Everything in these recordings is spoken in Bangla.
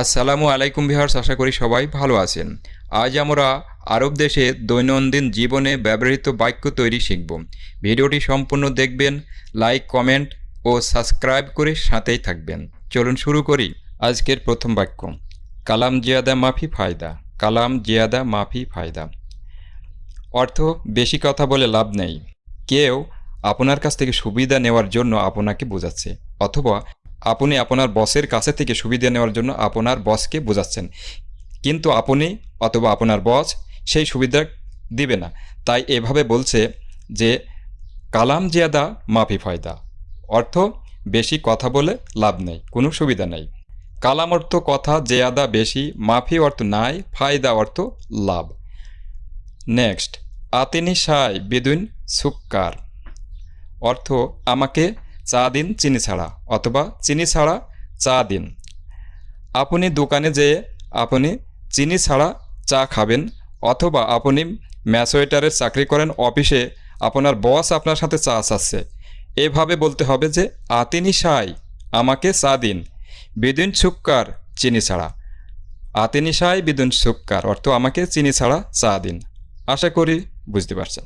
আসসালামু আলাইকুম বিহার্স আশা করি সবাই ভালো আছেন। আজ আমরা আরব দেশে দৈনন্দিন জীবনে ব্যবহৃত বাক্য তৈরি শিখব। ভিডিওটি সম্পূর্ণ দেখবেন, লাইক, কমেন্ট ও সাবস্ক্রাইব করে সাথেই থাকবেন। চলুন শুরু করি আজকের প্রথম বাক্য। কালাম জিয়াদা মাফি ফায়দা, কালাম জিয়াদা মাফি ফায়দা। অর্থ, বেশি কথা বলে লাভ নেই। কেউ আপনার কাছ থেকে সুবিধা নেওয়ার জন্য আপনাকে বোঝাচ্ছে, অথবা আপনি আপনার বসের কাছে থেকে সুবিধা নেওয়ার জন্য আপনার বসকে বোঝাচ্ছেন। কিন্তু আপনি অথবা আপনার বস সেই সুবিধা দিবে না। তাই এভাবে বলছে যে, কালাম জিয়াদা, মাফি ফায়দা। অর্থ, বেশি কথা বলে লাভ নেই, কোনো সুবিধা নেই। কালাম অর্থ কথা, জেয়াদা বেশি, মাফি অর্থ নাই, ফায়দা অর্থ লাভ। নেক্সট আতিনি সাই বেদুইন সুক্কার। অর্থ, আমাকে চা দিন, চিনি ছাড়া, অথবা চিনি ছাড়া চা দিন। আপনি দোকানে যেয়ে আপনি চিনি ছাড়া চা খাবেন, অথবা আপনি ম্যাসোয়েটারের চাকরি করেন, অফিসে আপনার বস আপনার সাথে চা চাচ্ছে। এভাবে বলতে হবে যে, আতিনি সাই, আমাকে চা দিন, বিদুন সুক্কার চিনি ছাড়া। আতিনি সাই, বিদুন সুক্কার অর্থ আমাকে চিনি ছাড়া চা দিন। আশা করি বুঝতে পারছেন।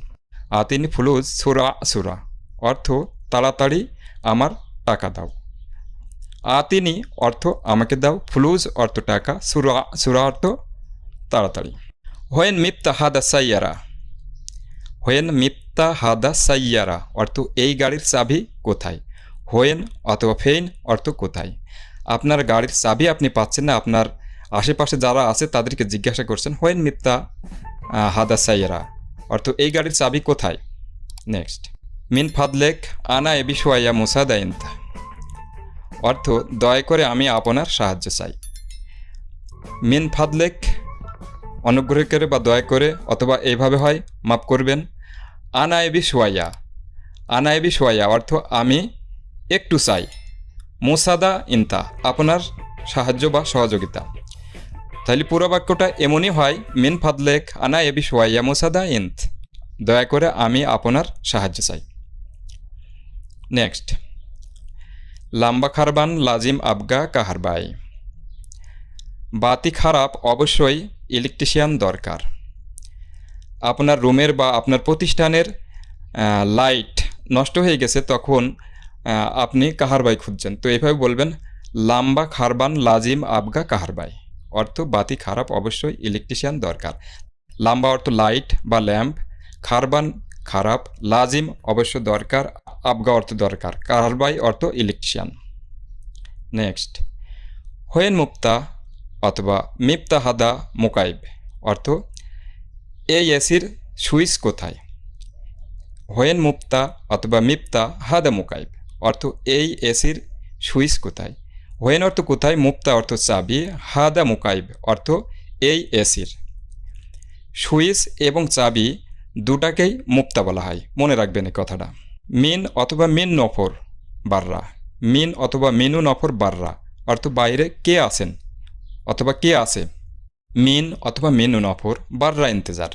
আতিনি ফুলুজ সুরা সুরা, অর্থ তাড়াতাড়ি আমার টাকা দাও। আতিনি অর্থ আমাকে দাও, ফ্লুজ অর্থ টাকা, সুরা সুরা অর্থ তাড়াতাড়ি। হোয়েন মিপ্তা হাদা সাইয়ারা। হোয়েন মিপ্তা হাদা সাইয়ারা অর্থ এই গাড়ির চাবি কোথায়? হোয়েন অথবা ফেইন অর্থ কোথায়? আপনার গাড়ির চাবি আপনি পাচ্ছেন না, আপনার আশেপাশে যারা আছে তাদেরকে জিজ্ঞাসা করছেন, হোয়েন মিপ্তা হাদা সাইয়ারা, অর্থ এই গাড়ির চাবি কোথায়? নেক্সট। মিন ফাদলেক আনা এবি সোয়াইয়া মুসাদা ইন্তা অর্থ, দয়া করে আমি আপনার সাহায্য চাই। মিন ফাদলেক অনুগ্রহ করে বা দয়া করে অথবা এইভাবে হয়, মাফ করবেন। আনা এবি আনা এবি অর্থ, আমি একটু চাই। মুসাদা ইন্তা আপনার সাহায্য বা সহযোগিতা। তাহলে পুরো বাক্যটা এমনই হয়, মিন ফাদলেক আনা এবি সোয়াইয়া মুসাদা ইন্ত দয়া করে আমি আপনার সাহায্য চাই। নেক্সট লাম্বা খারবান লাজিম আবগা কাহারবাই বাতি খারাপ অবশ্যই ইলেকট্রিশিয়ান দরকার আপনার রুমের বা আপনার প্রতিষ্ঠানের লাইট নষ্ট হয়ে গেছে তখন আপনি কাহারবাই খুঁজছেন তো এভাবে বলবেন লাম্বা খারবান লাজিম আবগা কাহারবাই অর্থ বাতি খারাপ অবশ্যই ইলেকট্রিশিয়ান দরকার লাম্বা অর্থ লাইট বা ল্যাম্প খারবান খারাপ লাজিম অবশ্য দরকার আবগা অর্থ দরকার। কারবাই অর্থ ইলেকট্রিশিয়ান নেক্সট হোয়েন মুক্তা অথবা মিপ্তা হাদা মোকাইব অর্থ এই এসির সুইচ কোথায়? হোয়েন মুক্তা অথবা মিপ্তা হাদা মোকাইব অর্থ এই এসির সুইচ কোথায়? হোয়েন অর্থ কোথায়? মুক্তা অর্থ চাবি, হাদা মোকাইব অর্থ এই এসির সুইচ এবং চাবি দুটাকেই মুক্তা বলা হয়। মনে রাখবেন এই কথাটা। মিন অথবা মিন নফর বাররা। মিন অথবা মিনু নফর বাররা। অর্থ বাইরে কে আছেন? অথবা কে আছে? মিন অথবা মিনু নফর বাররা ইন্তেজার।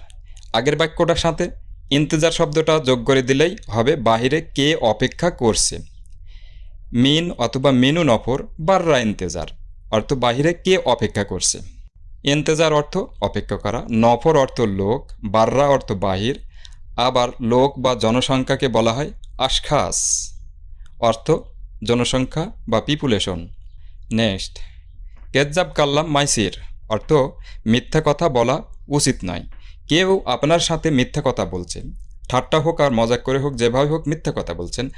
আগের বাক্যটার সাথে ইন্তেজার শব্দটা যোগ করে দিলেই হবে বাহিরে কে অপেক্ষা করছে। মিন অথবা মিনু নফর বাররা ইন্তেজার। অর্থ বাহিরে কে অপেক্ষা করছে? ইন্তেজার অর্থ অপেক্ষা করা। নফর অর্থ লোক, বাররা অর্থ বাহির। আবার লোক বা জনসংখ্যাকে বলা হয় আশখাস। অর্থ, জনসংখ্যা বা পিপুলেশন। নেক্সট, কেজ্জাব কাল্লাম মাইসির। অর্থ, মিথ্যা কথা বলা উচিত নয়। কেউ আপনার সাথে মিথ্যা কথা বলছেন ঠাট্টা হোক আর মজাক করে হোক, যেভাবে হোক মিথ্যা কথা বলছেন।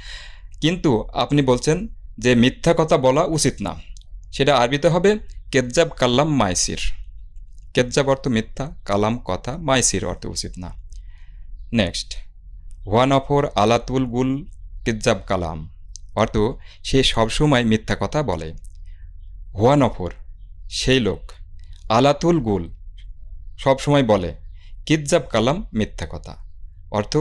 কিন্তু আপনি বলছেন যে মিথ্যা কথা বলা উচিত না। সেটা আরবিতে হবে কেজ্জাব কাল্লাম মাইসির। কেজ্জাব অর্থ মিথ্যা, কালাম কথা মাইসির অর্থ উচিত না। নেক্সট ওয়ান অফর আলাতুল গুল কিজ্জাব কালাম অর্থ, সে সবসময় মিথ্যা কথা বলে। হোয়ান অফর সেই লোক। আলাতুল গুল সবসময় বলে কিজ্জাব কালাম মিথ্যা কথা। অর্থ,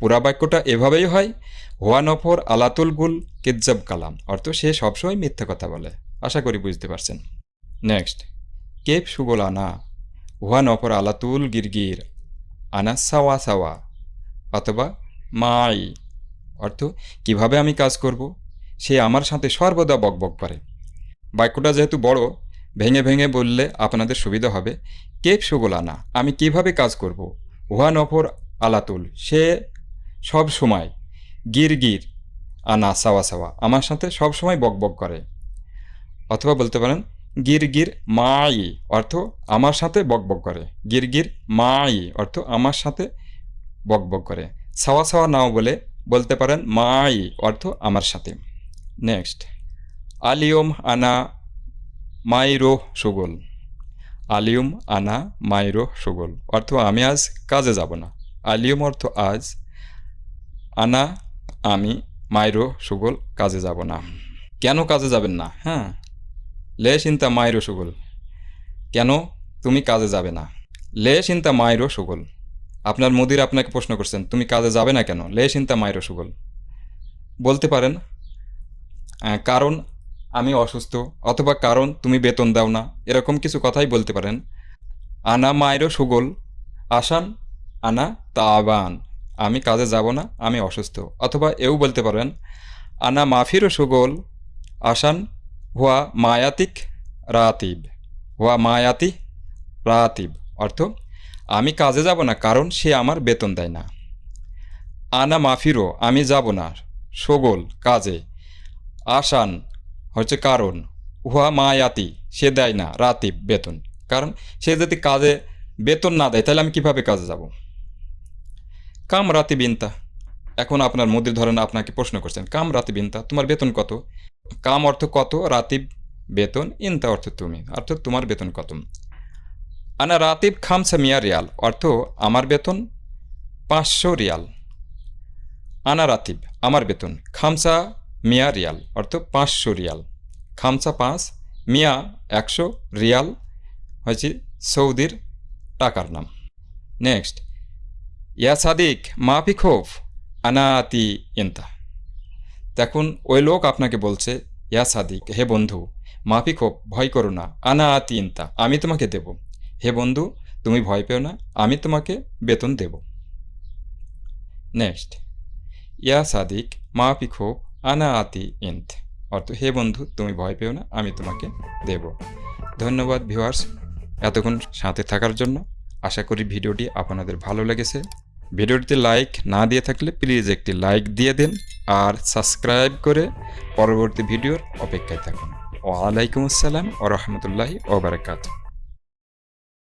পুরা বাক্যটা এভাবেই হয় হোয়ান অফর আলাতুল গুল কিজ্জাব কালাম অর্থ, সে সবসময় মিথ্যা কথা বলে। আশা করি বুঝতে পারছেন। নেক্সট কেপ সুগল আনা ওয়ান অপর আলাতুল গিরগির আনা সাওয়া সাওয়া। অথবা মাই। অর্থ, কীভাবে আমি কাজ করব? সে আমার সাথে সর্বদা বকবক করে। বাক্যটা যেহেতু বড়, ভেঙে ভেঙে বললে আপনাদের সুবিধা হবে। কেপ সুগল আনা আমি কীভাবে কাজ করব? উহা নফর আলাতুল। সে সব সময় গির গির। আনা, সাওয়া সাওয়া। আমার সাথে সব সময় বক বক করে। অথবা বলতে পারেন, গির গির মাই। অর্থ, আমার সাথে বক বক করে। গির গির মাই। অর্থ, আমার সাথে বক বক করে। সাওয়া সাওয়া নাও বলে বলতে পারেন, মাই অর্থ আমার সাথে। নেক্সট। আলিয়ম আনা মাইরো সুগল। আলিয়ম আনা মাইরো সুগল। অর্থ আমি আজ কাজে যাব না। আলিয়ম অর্থ আজ আনা আমি মাইরো সুগল কাজে যাব না। কেন কাজে যাবেন না? হ্যাঁ। লে চিন্তা মাইরো সুগল। কেন? তুমি কাজে যাবে না। লে চিন্তা মাইরো সুগল। আপনার মুদির আপনাকে প্রশ্ন করছেন, তুমি কাজে যাবে না কেন? লে চিন্তা মাইরো সুগল বলতে পারেন কারণ আমি অসুস্থ, অথবা কারণ তুমি বেতন দাও না। এরকম কিছু কথাই বলতে পারেন, আনা মায়েরও সুগল, আসান, আনা তাবান। আমি কাজে যাব না, আমি অসুস্থ। অথবা এও বলতে পারেন, আনা মাফিরও সুগল, আসান হুয়া মায়াতিক রাতিব। হুয়া মায়াতি রাতিব, অর্থ আমি কাজে যাব না, কারণ সে আমার বেতন দেয় না। আনা মাফিরও, আমি যাব না। সগোল, কাজে। আসান হচ্ছে কারণ। উহা মায়াতি, সে দেয় না রাতিব বেতন। কারণ সে যদি কাজে বেতন না দেয়, তাহলে আমি কীভাবে কাজে যাব? কাম রাতি বিনতা। এখন আপনার মুদির ধরেন আপনাকে প্রশ্ন করছেন, কাম রাতি বিনতা, তোমার বেতন কত? কাম অর্থ কত? রাতিব বেতন, ইনতা অর্থ তুমি। অর্থাৎ তোমার বেতন কত? আনা রাতিব খামসা মিয়া রিয়াল, অর্থ আমার বেতন পাঁচশো রিয়াল। আনা রাতিব, আমার বেতন খামসা মিয়া রিয়াল, অর্থ পাঁচশো রিয়াল। খামসা পাঁচ, মিয়া একশো রিয়াল, হয়েছে সৌদির টাকার নাম। নেক্সট, ইয়া সাদিক, মাফি খোফ, আনাতি ইন্তা। দেখুন, ওই লোক আপনাকে বলছে, ইয়া সাদিক, হে বন্ধু, মাফি খোফ, ভয় করো না আনা আতি ইন্তা, আমি তোমাকে দেব। হে বন্ধু, তুমি ভয় পেও না, আমি তোমাকে বেতন দেব। নেক্সট, ইয়া সাদিক মা পিখো আনা আতি ইন্ত অর্থ, হে বন্ধু, তুমি ভয় পেও না, আমি তোমাকে দেব। ধন্যবাদ ভিউয়ার্স এতক্ষণ সাথে থাকার জন্য। আশা করি ভিডিওটি আপনাদের ভালো লেগেছে। ভিডিওটিতে লাইক না দিয়ে থাকলে প্লিজ একটি লাইক দিয়ে দিন আর সাবস্ক্রাইব করে পরবর্তী ভিডিওর অপেক্ষায় থাকুন। ওয়ালাইকুম আসসালাম ও রহমতুল্লাহি ওবরাকাতুহ